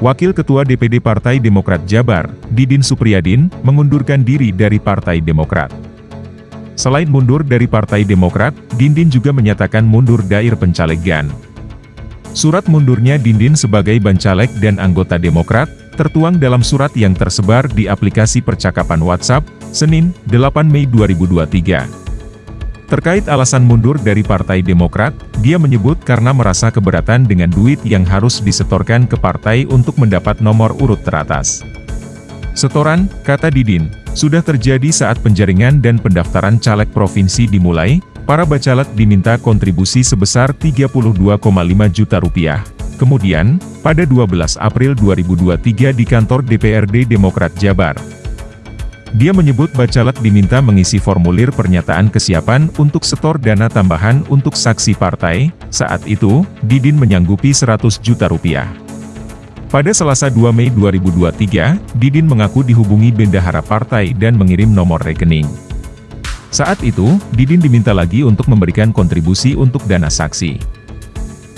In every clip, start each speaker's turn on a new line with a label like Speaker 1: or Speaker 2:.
Speaker 1: Wakil Ketua DPD Partai Demokrat Jabar, Didin Supriyadin, mengundurkan diri dari Partai Demokrat. Selain mundur dari Partai Demokrat, Dindin juga menyatakan mundur dair pencalegan. Surat mundurnya Dindin sebagai bancaleg dan anggota Demokrat, tertuang dalam surat yang tersebar di aplikasi percakapan WhatsApp, Senin, 8 Mei 2023. Terkait alasan mundur dari Partai Demokrat, dia menyebut karena merasa keberatan dengan duit yang harus disetorkan ke partai untuk mendapat nomor urut teratas. Setoran, kata Didin, sudah terjadi saat penjaringan dan pendaftaran caleg provinsi dimulai, para bacalek diminta kontribusi sebesar 32,5 juta rupiah. Kemudian, pada 12 April 2023 di kantor DPRD Demokrat Jabar, dia menyebut bacalek diminta mengisi formulir pernyataan kesiapan untuk setor dana tambahan untuk saksi partai, saat itu, Didin menyanggupi 100 juta rupiah. Pada Selasa 2 Mei 2023, Didin mengaku dihubungi bendahara partai dan mengirim nomor rekening. Saat itu, Didin diminta lagi untuk memberikan kontribusi untuk dana saksi.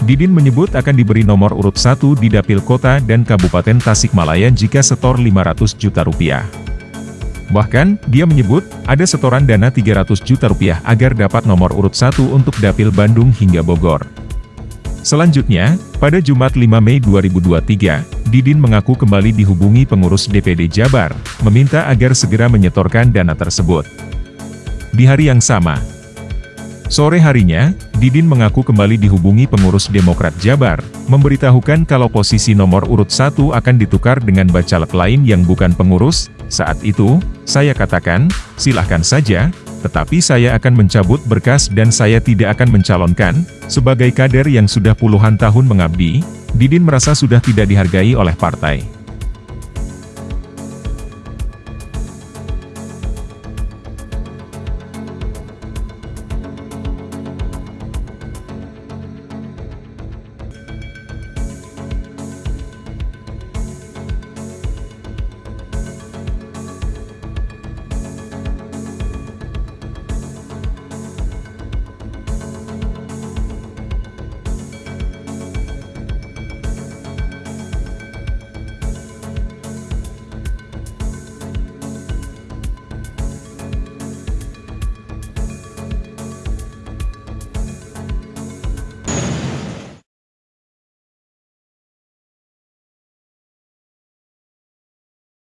Speaker 1: Didin menyebut akan diberi nomor urut 1 di Dapil Kota dan Kabupaten Tasikmalaya jika setor 500 juta rupiah. Bahkan, dia menyebut, ada setoran dana 300 juta rupiah agar dapat nomor urut 1 untuk Dapil Bandung hingga Bogor. Selanjutnya, pada Jumat 5 Mei 2023, Didin mengaku kembali dihubungi pengurus DPD Jabar, meminta agar segera menyetorkan dana tersebut. Di hari yang sama, sore harinya, Didin mengaku kembali dihubungi pengurus Demokrat Jabar, memberitahukan kalau posisi nomor urut 1 akan ditukar dengan bacalek lain yang bukan pengurus, saat itu, saya katakan, silahkan saja, tetapi saya akan mencabut berkas dan saya tidak akan mencalonkan, sebagai kader yang sudah puluhan tahun mengabdi, Didin merasa sudah tidak dihargai oleh partai.